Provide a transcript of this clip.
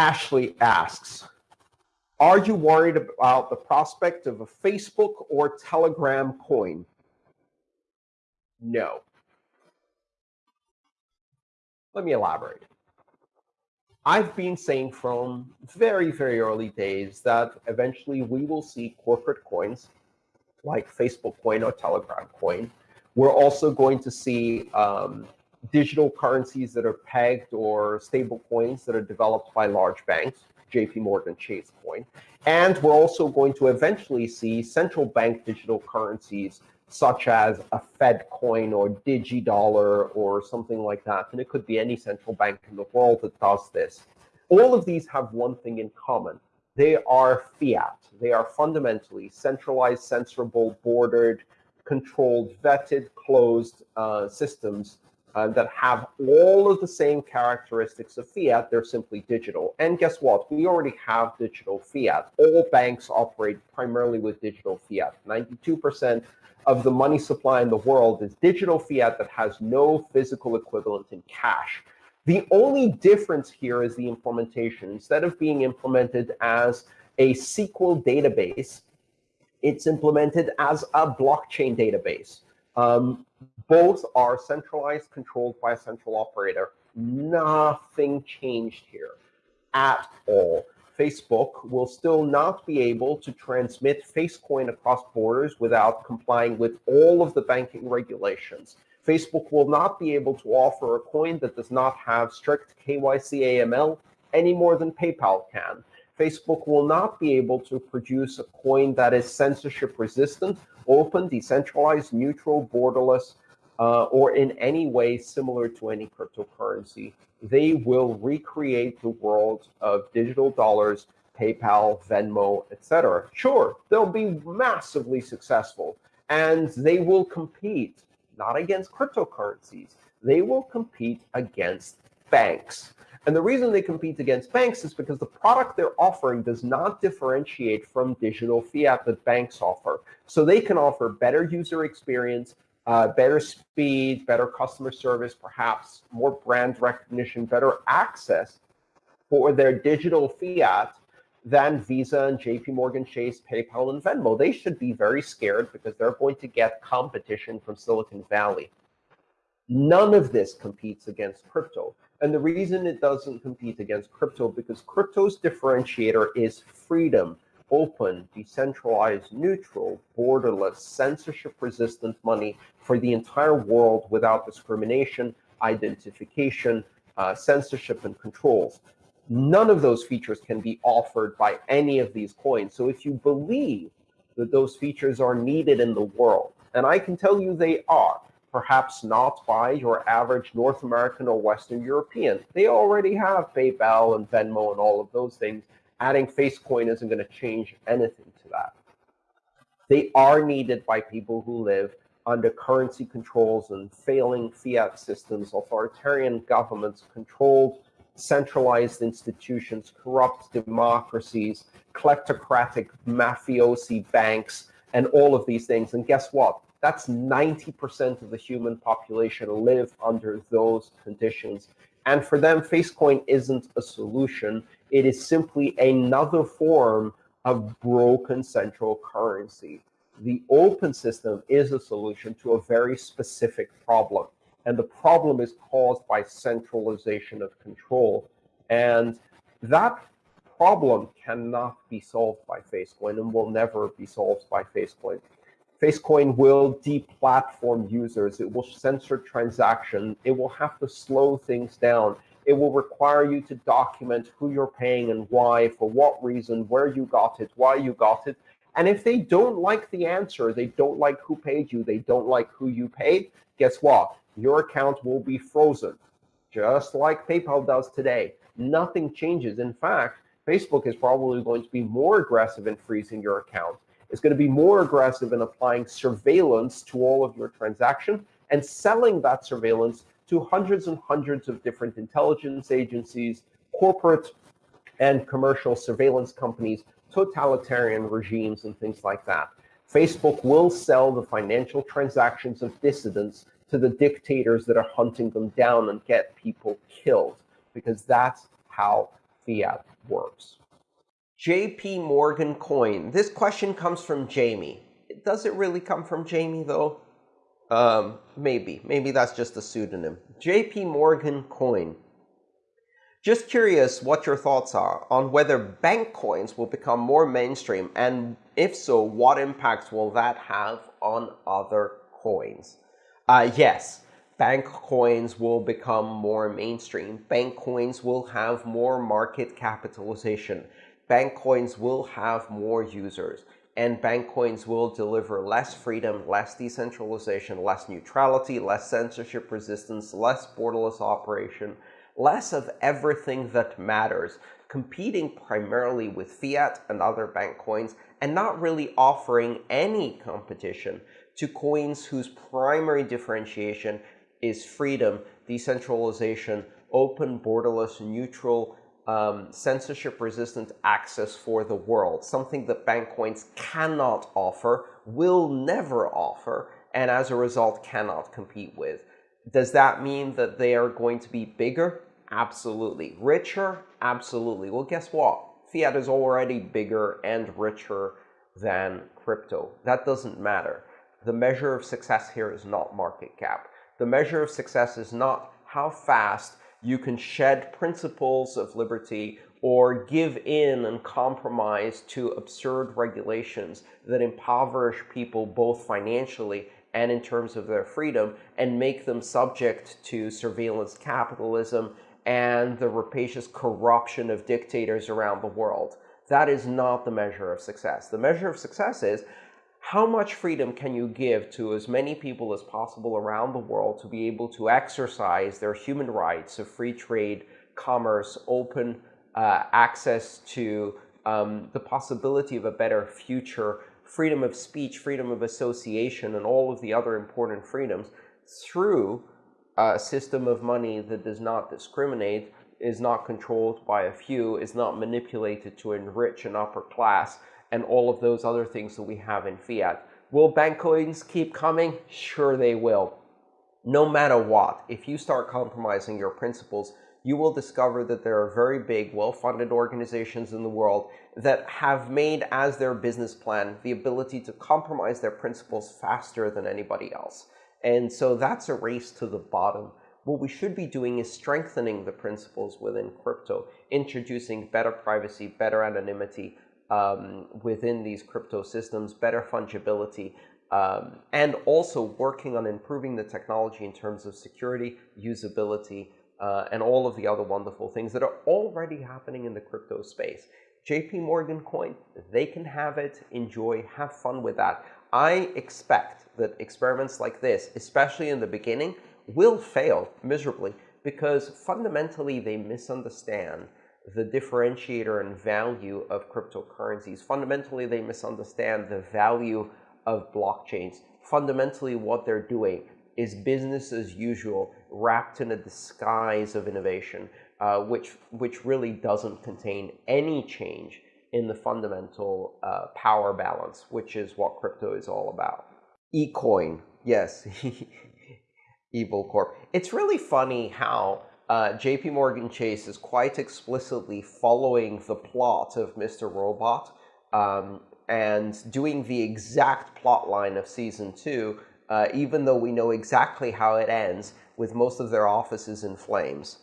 Ashley asks, are you worried about the prospect of a Facebook or Telegram coin? No. Let me elaborate. I've been saying from very, very early days that eventually we will see corporate coins like Facebook coin or Telegram coin. We're also going to see um, digital currencies that are pegged or stable coins that are developed by large banks, JP Morgan Chase coin. And we're also going to eventually see central bank digital currencies such as a Fed coin or DigiDollar or something like that. And it could be any central bank in the world that does this. All of these have one thing in common. They are fiat. They are fundamentally centralized, censorable, bordered, controlled, vetted, closed uh, systems uh, that have all of the same characteristics of fiat. They're simply digital. And guess what? We already have digital fiat. All banks operate primarily with digital fiat. 92% of the money supply in the world is digital fiat that has no physical equivalent in cash. The only difference here is the implementation. Instead of being implemented as a SQL database, it's implemented as a blockchain database. Um, both are centralized, controlled by a central operator. Nothing changed here at all. Facebook will still not be able to transmit Facecoin across borders without complying with all of the banking regulations. Facebook will not be able to offer a coin that does not have strict KYC AML any more than PayPal can. Facebook will not be able to produce a coin that is censorship resistant, open, decentralized, neutral, borderless, uh, or in any way similar to any cryptocurrency. They will recreate the world of digital dollars, PayPal, Venmo, etc. Sure, they'll be massively successful, and they will compete not against cryptocurrencies. They will compete against banks. And the reason they compete against banks is because the product they're offering does not differentiate from digital fiat that banks offer. So they can offer better user experience, uh, better speed, better customer service, perhaps more brand recognition, better access for their digital fiat than Visa and JP Morgan Chase, PayPal, and Venmo. They should be very scared because they're going to get competition from Silicon Valley. None of this competes against crypto. And the reason it doesn't compete against crypto because crypto's differentiator is freedom, open, decentralized, neutral, borderless, censorship-resistant money for the entire world without discrimination, identification, uh, censorship, and controls. None of those features can be offered by any of these coins. So if you believe that those features are needed in the world, and I can tell you they are, perhaps not by your average North American or Western European. They already have PayPal and Venmo and all of those things. Adding Facecoin isn't going to change anything to that. They are needed by people who live under currency controls and failing fiat systems, authoritarian governments, controlled centralized institutions, corrupt democracies, kleptocratic mafiosi banks, and all of these things. And guess what? That's 90% of the human population live under those conditions. And for them, Facecoin isn't a solution. It is simply another form of broken central currency. The open system is a solution to a very specific problem. And the problem is caused by centralization of control. And that problem cannot be solved by Facecoin and will never be solved by Facecoin. Facecoin will deplatform users. It will censor transactions. It will have to slow things down. It will require you to document who you're paying and why, for what reason, where you got it, why you got it. And if they don't like the answer, they don't like who paid you, they don't like who you paid, guess what? Your account will be frozen, just like PayPal does today. Nothing changes. In fact, Facebook is probably going to be more aggressive in freezing your account It's going to be more aggressive in applying surveillance to all of your transactions and selling that surveillance to hundreds and hundreds of different intelligence agencies, corporate and commercial surveillance companies, totalitarian regimes, and things like that. Facebook will sell the financial transactions of dissidents to the dictators that are hunting them down and get people killed, because that's how fiat works. JP Morgan coin. This question comes from Jamie. Does it really come from Jamie, though? Um, maybe. Maybe that's just a pseudonym. JP Morgan coin. Just curious what your thoughts are on whether bank coins will become more mainstream, and if so, what impacts will that have on other coins? Uh, yes, bank coins will become more mainstream. Bank coins will have more market capitalization. Bank coins will have more users. And bank coins will deliver less freedom, less decentralization, less neutrality, less censorship resistance, less borderless operation, less of everything that matters, competing primarily with fiat and other bank coins, and not really offering any competition to coins whose primary differentiation is freedom, decentralization, open, borderless, neutral, um, censorship-resistant access for the world, something that bank coins cannot offer, will never offer, and as a result cannot compete with. Does that mean that they are going to be bigger? Absolutely. Richer? Absolutely. Well, guess what? Fiat is already bigger and richer than crypto. That doesn't matter. The measure of success here is not market cap. The measure of success is not how fast you can shed principles of liberty or give in and compromise to absurd regulations that impoverish people both financially and in terms of their freedom and make them subject to surveillance capitalism and the rapacious corruption of dictators around the world. That is not the measure of success. The measure of success is how much freedom can you give to as many people as possible around the world to be able to exercise their human rights of free trade, commerce, open uh, access to um, the possibility of a better future, freedom of speech, freedom of association, and all of the other important freedoms through a system of money that does not discriminate, is not controlled by a few, is not manipulated to enrich an upper class, and all of those other things that we have in fiat. Will bank coins keep coming? Sure they will. No matter what, if you start compromising your principles, you will discover that there are very big, well-funded organizations in the world that have made as their business plan the ability to compromise their principles faster than anybody else. And so that's a race to the bottom. What we should be doing is strengthening the principles within crypto, introducing better privacy, better anonymity um, within these crypto systems, better fungibility, um, and also working on improving the technology in terms of security, usability, uh, and all of the other wonderful things that are already happening in the crypto space. JP Morgan coin, they can have it, enjoy, have fun with that. I expect that experiments like this, especially in the beginning, will fail miserably because fundamentally they misunderstand the differentiator and value of cryptocurrencies. Fundamentally, they misunderstand the value of blockchains. Fundamentally, what they're doing is business as usual wrapped in a disguise of innovation, uh, which, which really doesn't contain any change in the fundamental uh, power balance, which is what crypto is all about. eCoin, yes, Evil Corp. It's really funny how uh, JP Morgan Chase is quite explicitly following the plot of Mr. Robot um, and doing the exact plot line of season two, uh, even though we know exactly how it ends with most of their offices in flames.